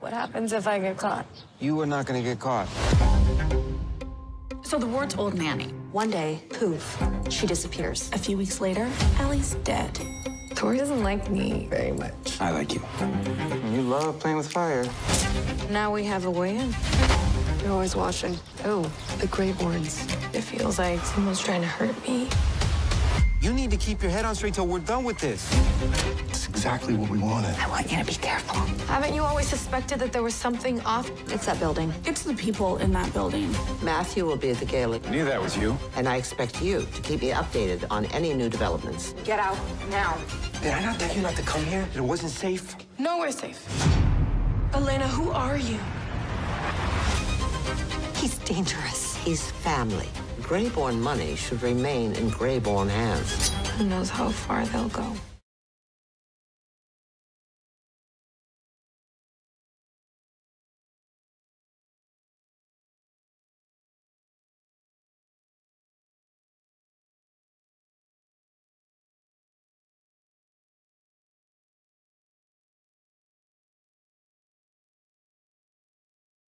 What happens if I get caught? You are not gonna get caught. So the ward's old nanny. One day, poof, she disappears. A few weeks later, Allie's dead. Tori doesn't like me very much. I like you. You love playing with fire. Now we have a way in. They're always watching. Oh, the Greyborns. It feels like someone's trying to hurt me. You need to keep your head on straight till we're done with this. It's exactly what we wanted. I want you to be careful. Haven't you always suspected that there was something off? It's that building. It's the people in that building. Matthew will be at the gala, I knew that was you. and I expect you to keep me updated on any new developments. Get out now. Did I not tell you not to come here? It wasn't safe. No, we're safe. Elena, who are you? He's dangerous. He's family. Greyborn money should remain in Greyborn hands. Who knows how far they'll go?